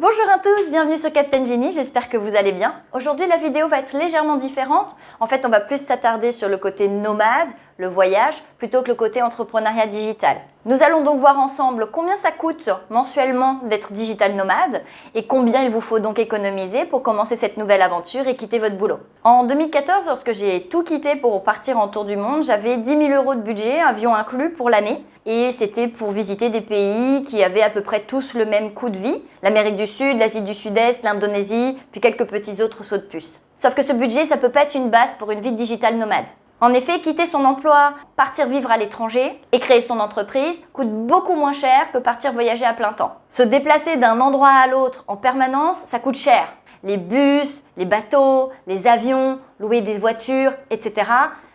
Bonjour à tous, bienvenue sur Captain Genie, j'espère que vous allez bien. Aujourd'hui la vidéo va être légèrement différente. En fait on va plus s'attarder sur le côté nomade, le voyage, plutôt que le côté entrepreneuriat digital. Nous allons donc voir ensemble combien ça coûte mensuellement d'être digital nomade et combien il vous faut donc économiser pour commencer cette nouvelle aventure et quitter votre boulot. En 2014, lorsque j'ai tout quitté pour partir en tour du monde, j'avais 10 000 euros de budget, avion inclus pour l'année et c'était pour visiter des pays qui avaient à peu près tous le même coût de vie, l'Amérique du Sud, l'Asie du Sud-Est, l'Indonésie, puis quelques petits autres sauts de puce. Sauf que ce budget, ça peut pas être une base pour une vie digitale nomade. En effet, quitter son emploi, partir vivre à l'étranger et créer son entreprise coûte beaucoup moins cher que partir voyager à plein temps. Se déplacer d'un endroit à l'autre en permanence, ça coûte cher. Les bus, les bateaux, les avions, louer des voitures, etc.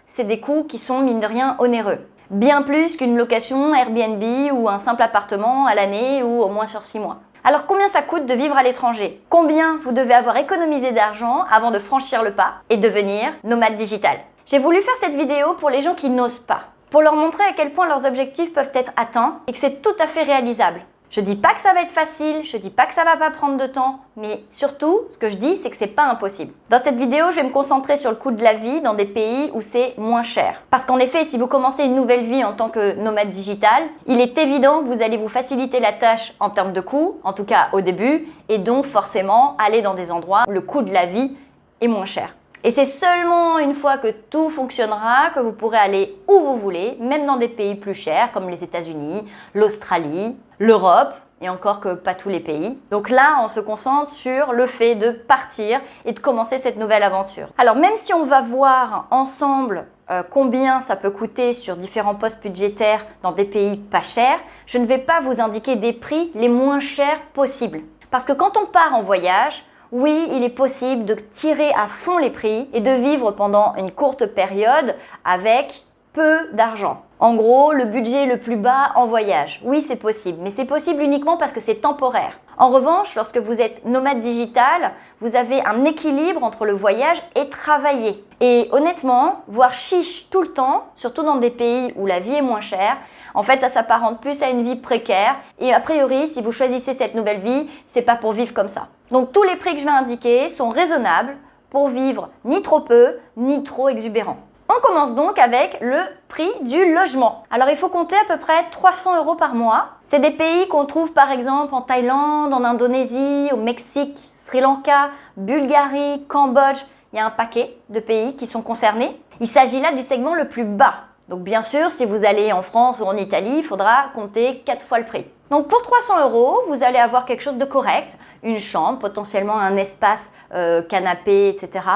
C'est des coûts qui sont, mine de rien, onéreux bien plus qu'une location Airbnb ou un simple appartement à l'année ou au moins sur 6 mois. Alors combien ça coûte de vivre à l'étranger? Combien vous devez avoir économisé d'argent avant de franchir le pas et devenir nomade digital? J'ai voulu faire cette vidéo pour les gens qui n'osent pas, pour leur montrer à quel point leurs objectifs peuvent être atteints et que c'est tout à fait réalisable. Je dis pas que ça va être facile, je dis pas que ça va pas prendre de temps, mais surtout, ce que je dis, c'est que c'est pas impossible. Dans cette vidéo, je vais me concentrer sur le coût de la vie dans des pays où c'est moins cher. Parce qu'en effet, si vous commencez une nouvelle vie en tant que nomade digital, il est évident que vous allez vous faciliter la tâche en termes de coûts, en tout cas au début, et donc forcément aller dans des endroits où le coût de la vie est moins cher. Et c'est seulement une fois que tout fonctionnera que vous pourrez aller où vous voulez, même dans des pays plus chers comme les États-Unis, l'Australie, l'Europe, et encore que pas tous les pays. Donc là, on se concentre sur le fait de partir et de commencer cette nouvelle aventure. Alors même si on va voir ensemble euh, combien ça peut coûter sur différents postes budgétaires dans des pays pas chers, je ne vais pas vous indiquer des prix les moins chers possibles. Parce que quand on part en voyage, oui, il est possible de tirer à fond les prix et de vivre pendant une courte période avec peu d'argent. En gros, le budget le plus bas en voyage. Oui, c'est possible, mais c'est possible uniquement parce que c'est temporaire. En revanche, lorsque vous êtes nomade digital, vous avez un équilibre entre le voyage et travailler. Et honnêtement, voir chiche tout le temps, surtout dans des pays où la vie est moins chère, en fait, ça s'apparente plus à une vie précaire. Et a priori, si vous choisissez cette nouvelle vie, c'est pas pour vivre comme ça. Donc tous les prix que je vais indiquer sont raisonnables pour vivre ni trop peu, ni trop exubérant. On commence donc avec le prix du logement. Alors il faut compter à peu près 300 euros par mois. C'est des pays qu'on trouve par exemple en Thaïlande, en Indonésie, au Mexique, Sri Lanka, Bulgarie, Cambodge. Il y a un paquet de pays qui sont concernés. Il s'agit là du segment le plus bas. Donc bien sûr, si vous allez en France ou en Italie, il faudra compter 4 fois le prix. Donc pour 300 euros, vous allez avoir quelque chose de correct, une chambre, potentiellement un espace euh, canapé, etc.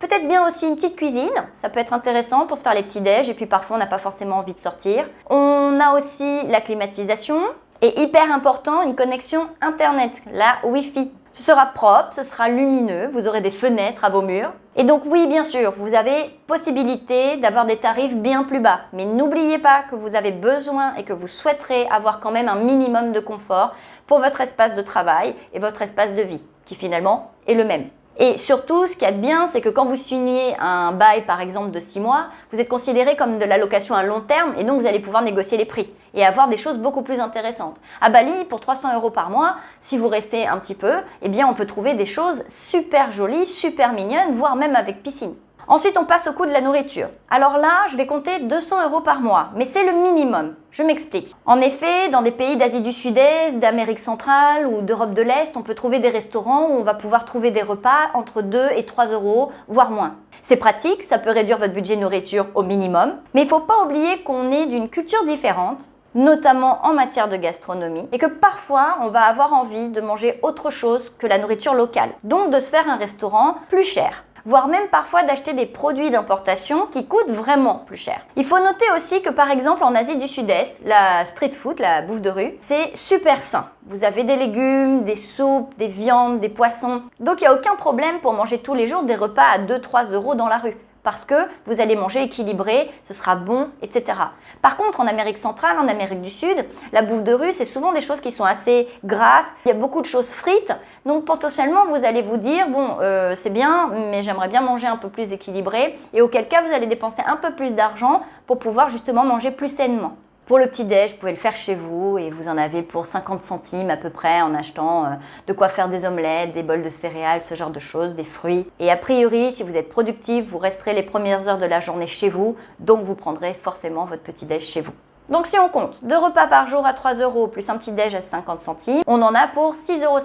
Peut-être bien aussi une petite cuisine, ça peut être intéressant pour se faire les petits déj et puis parfois on n'a pas forcément envie de sortir. On a aussi la climatisation et hyper important, une connexion internet, la Wi-Fi. Ce sera propre, ce sera lumineux, vous aurez des fenêtres à vos murs. Et donc oui, bien sûr, vous avez possibilité d'avoir des tarifs bien plus bas. Mais n'oubliez pas que vous avez besoin et que vous souhaiterez avoir quand même un minimum de confort pour votre espace de travail et votre espace de vie, qui finalement est le même. Et surtout, ce qu'il y a de bien, c'est que quand vous signez un bail, par exemple, de 6 mois, vous êtes considéré comme de la location à long terme et donc vous allez pouvoir négocier les prix et avoir des choses beaucoup plus intéressantes. À Bali, pour 300 euros par mois, si vous restez un petit peu, eh bien, on peut trouver des choses super jolies, super mignonnes, voire même avec piscine. Ensuite, on passe au coût de la nourriture. Alors là, je vais compter 200 euros par mois, mais c'est le minimum. Je m'explique. En effet, dans des pays d'Asie du Sud-Est, d'Amérique centrale ou d'Europe de l'Est, on peut trouver des restaurants où on va pouvoir trouver des repas entre 2 et 3 euros, voire moins. C'est pratique, ça peut réduire votre budget nourriture au minimum, mais il ne faut pas oublier qu'on est d'une culture différente notamment en matière de gastronomie, et que parfois on va avoir envie de manger autre chose que la nourriture locale, donc de se faire un restaurant plus cher voire même parfois d'acheter des produits d'importation qui coûtent vraiment plus cher. Il faut noter aussi que par exemple en Asie du Sud-Est, la street food, la bouffe de rue, c'est super sain. Vous avez des légumes, des soupes, des viandes, des poissons. Donc il n'y a aucun problème pour manger tous les jours des repas à 2-3 euros dans la rue parce que vous allez manger équilibré, ce sera bon, etc. Par contre, en Amérique centrale, en Amérique du Sud, la bouffe de rue, c'est souvent des choses qui sont assez grasses, il y a beaucoup de choses frites, donc potentiellement, vous allez vous dire, bon, euh, c'est bien, mais j'aimerais bien manger un peu plus équilibré, et auquel cas, vous allez dépenser un peu plus d'argent pour pouvoir justement manger plus sainement. Pour le petit-déj, vous pouvez le faire chez vous et vous en avez pour 50 centimes à peu près en achetant euh, de quoi faire des omelettes, des bols de céréales, ce genre de choses, des fruits. Et a priori, si vous êtes productif, vous resterez les premières heures de la journée chez vous, donc vous prendrez forcément votre petit-déj chez vous. Donc si on compte deux repas par jour à 3 euros plus un petit déj à 50 centimes, on en a pour 6,50 euros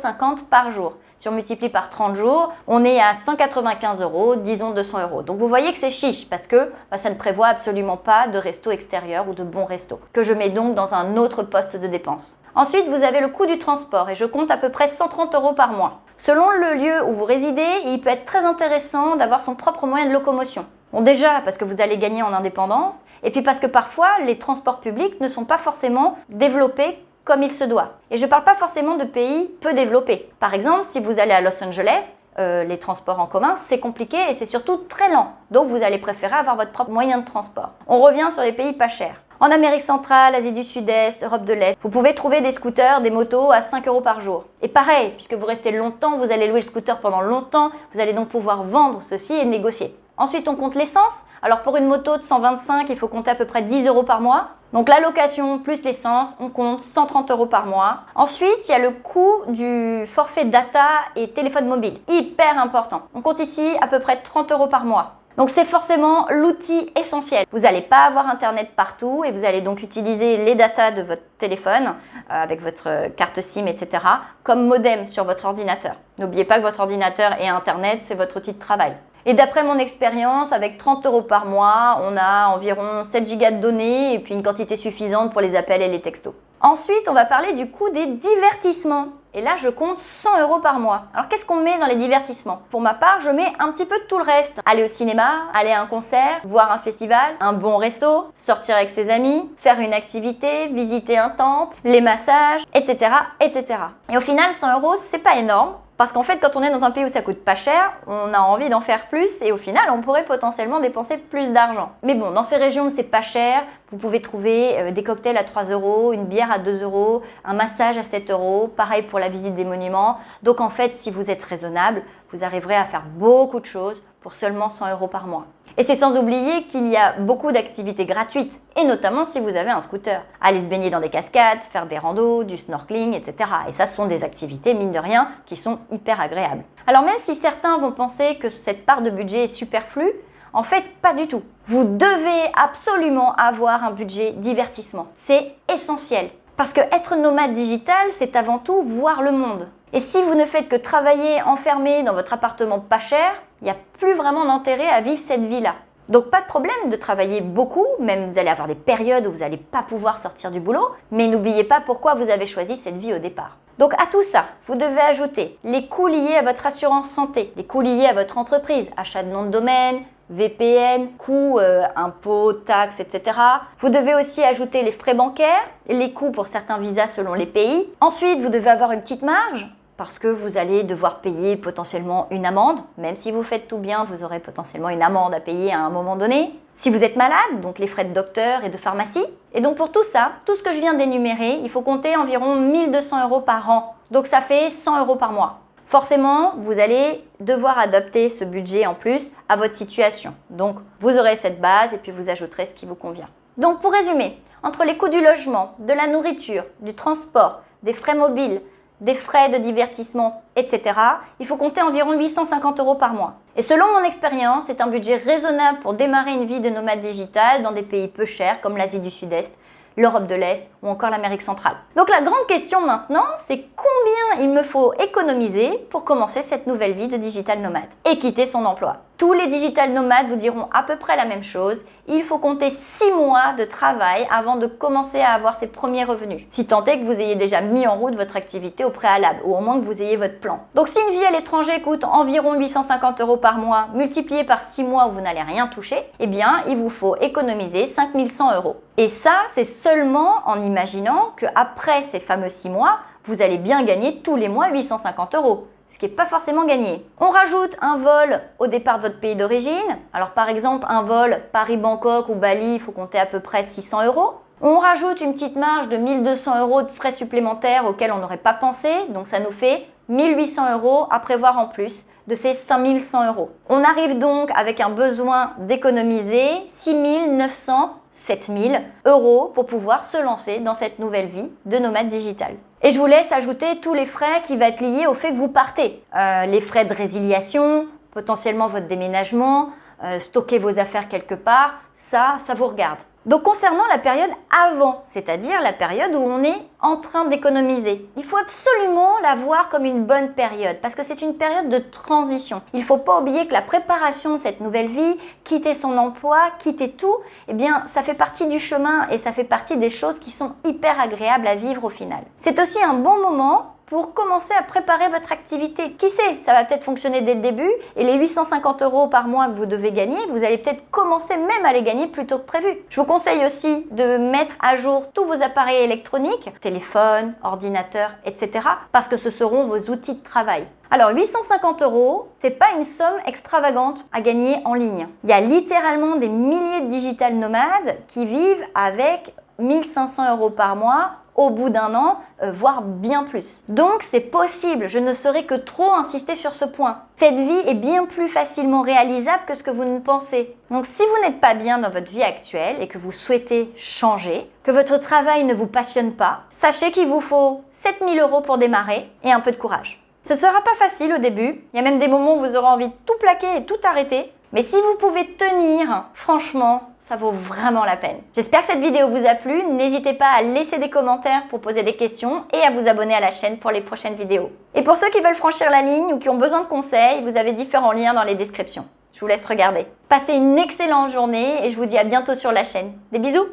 par jour. Si on multiplie par 30 jours, on est à 195 euros, disons 200 euros. Donc vous voyez que c'est chiche parce que bah, ça ne prévoit absolument pas de resto extérieur ou de bon resto, que je mets donc dans un autre poste de dépense. Ensuite, vous avez le coût du transport et je compte à peu près 130 euros par mois. Selon le lieu où vous résidez, il peut être très intéressant d'avoir son propre moyen de locomotion. Déjà parce que vous allez gagner en indépendance et puis parce que parfois les transports publics ne sont pas forcément développés comme il se doit. Et je ne parle pas forcément de pays peu développés. Par exemple, si vous allez à Los Angeles, euh, les transports en commun, c'est compliqué et c'est surtout très lent. Donc vous allez préférer avoir votre propre moyen de transport. On revient sur les pays pas chers. En Amérique centrale, Asie du Sud-Est, Europe de l'Est, vous pouvez trouver des scooters, des motos à 5 euros par jour. Et pareil, puisque vous restez longtemps, vous allez louer le scooter pendant longtemps, vous allez donc pouvoir vendre ceci et négocier. Ensuite, on compte l'essence. Alors pour une moto de 125, il faut compter à peu près 10 euros par mois. Donc la location plus l'essence, on compte 130 euros par mois. Ensuite, il y a le coût du forfait data et téléphone mobile. Hyper important. On compte ici à peu près 30 euros par mois. Donc c'est forcément l'outil essentiel. Vous n'allez pas avoir internet partout et vous allez donc utiliser les datas de votre téléphone euh, avec votre carte SIM, etc. comme modem sur votre ordinateur. N'oubliez pas que votre ordinateur et internet, c'est votre outil de travail. Et d'après mon expérience, avec 30 euros par mois, on a environ 7 gigas de données et puis une quantité suffisante pour les appels et les textos. Ensuite, on va parler du coût des divertissements. Et là, je compte 100 euros par mois. Alors, qu'est-ce qu'on met dans les divertissements? Pour ma part, je mets un petit peu de tout le reste. Aller au cinéma, aller à un concert, voir un festival, un bon resto, sortir avec ses amis, faire une activité, visiter un temple, les massages, etc. etc. Et au final, 100 euros, c'est pas énorme. Parce qu'en fait, quand on est dans un pays où ça coûte pas cher, on a envie d'en faire plus et au final, on pourrait potentiellement dépenser plus d'argent. Mais bon, dans ces régions où c'est pas cher, vous pouvez trouver euh, des cocktails à 3 euros, une bière à 2 euros, un massage à 7 euros, pareil pour la visite des monuments. Donc en fait, si vous êtes raisonnable, vous arriverez à faire beaucoup de choses pour seulement 100 euros par mois. Et c'est sans oublier qu'il y a beaucoup d'activités gratuites, et notamment si vous avez un scooter. Aller se baigner dans des cascades, faire des randos, du snorkeling, etc. Et ça, ce sont des activités, mine de rien, qui sont hyper agréables. Alors même si certains vont penser que cette part de budget est superflue, en fait, pas du tout. Vous devez absolument avoir un budget divertissement. C'est essentiel. Parce que être nomade digital, c'est avant tout voir le monde. Et si vous ne faites que travailler enfermé dans votre appartement pas cher, il n'y a plus vraiment d'intérêt à vivre cette vie-là. Donc pas de problème de travailler beaucoup, même vous allez avoir des périodes où vous n'allez pas pouvoir sortir du boulot, mais n'oubliez pas pourquoi vous avez choisi cette vie au départ. Donc à tout ça, vous devez ajouter les coûts liés à votre assurance santé, les coûts liés à votre entreprise, achat de nom de domaine, VPN, coûts, euh, impôts, taxes, etc. Vous devez aussi ajouter les frais bancaires, les coûts pour certains visas selon les pays. Ensuite, vous devez avoir une petite marge parce que vous allez devoir payer potentiellement une amende. Même si vous faites tout bien, vous aurez potentiellement une amende à payer à un moment donné. Si vous êtes malade, donc les frais de docteur et de pharmacie. Et donc pour tout ça, tout ce que je viens d'énumérer, il faut compter environ 1200 euros par an. Donc ça fait 100 euros par mois. Forcément, vous allez devoir adapter ce budget en plus à votre situation. Donc vous aurez cette base et puis vous ajouterez ce qui vous convient. Donc pour résumer, entre les coûts du logement, de la nourriture, du transport, des frais mobiles, des frais de divertissement, etc., il faut compter environ 850 euros par mois. Et selon mon expérience, c'est un budget raisonnable pour démarrer une vie de nomade digital dans des pays peu chers comme l'Asie du Sud-Est, l'Europe de l'Est ou encore l'Amérique centrale. Donc la grande question maintenant, c'est combien il me faut économiser pour commencer cette nouvelle vie de digital nomade et quitter son emploi. Tous les digital nomades vous diront à peu près la même chose. Il faut compter 6 mois de travail avant de commencer à avoir ses premiers revenus. Si tant est que vous ayez déjà mis en route votre activité au préalable ou au moins que vous ayez votre plan. Donc si une vie à l'étranger coûte environ 850 euros par mois multiplié par 6 mois où vous n'allez rien toucher, eh bien il vous faut économiser 5100 euros. Et ça, c'est seulement en imaginant qu'après ces fameux 6 mois, vous allez bien gagner tous les mois 850 euros ce qui n'est pas forcément gagné. On rajoute un vol au départ de votre pays d'origine. Alors par exemple, un vol Paris-Bangkok ou Bali, il faut compter à peu près 600 euros. On rajoute une petite marge de 1200 euros de frais supplémentaires auxquels on n'aurait pas pensé, donc ça nous fait 1800 euros à prévoir en plus de ces 5100 euros. On arrive donc avec un besoin d'économiser 6900 7000 euros pour pouvoir se lancer dans cette nouvelle vie de nomade digital. Et je vous laisse ajouter tous les frais qui vont être liés au fait que vous partez. Euh, les frais de résiliation, potentiellement votre déménagement, euh, stocker vos affaires quelque part, ça, ça vous regarde. Donc concernant la période avant, c'est-à-dire la période où on est en train d'économiser, il faut absolument la voir comme une bonne période parce que c'est une période de transition. Il ne faut pas oublier que la préparation de cette nouvelle vie, quitter son emploi, quitter tout, eh bien ça fait partie du chemin et ça fait partie des choses qui sont hyper agréables à vivre au final. C'est aussi un bon moment pour commencer à préparer votre activité. Qui sait, ça va peut-être fonctionner dès le début et les 850 euros par mois que vous devez gagner, vous allez peut-être commencer même à les gagner plus tôt que prévu. Je vous conseille aussi de mettre à jour tous vos appareils électroniques, téléphone, ordinateur, etc. parce que ce seront vos outils de travail. Alors 850 euros, c'est pas une somme extravagante à gagner en ligne. Il y a littéralement des milliers de digital nomades qui vivent avec 1500 euros par mois au bout d'un an, euh, voire bien plus. Donc c'est possible, je ne saurais que trop insister sur ce point. Cette vie est bien plus facilement réalisable que ce que vous ne pensez. Donc si vous n'êtes pas bien dans votre vie actuelle et que vous souhaitez changer, que votre travail ne vous passionne pas, sachez qu'il vous faut 7000 euros pour démarrer et un peu de courage. Ce sera pas facile au début, il y a même des moments où vous aurez envie de tout plaquer et tout arrêter, mais si vous pouvez tenir, franchement, ça vaut vraiment la peine. J'espère que cette vidéo vous a plu. N'hésitez pas à laisser des commentaires pour poser des questions et à vous abonner à la chaîne pour les prochaines vidéos. Et pour ceux qui veulent franchir la ligne ou qui ont besoin de conseils, vous avez différents liens dans les descriptions. Je vous laisse regarder. Passez une excellente journée et je vous dis à bientôt sur la chaîne. Des bisous,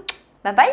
bye bye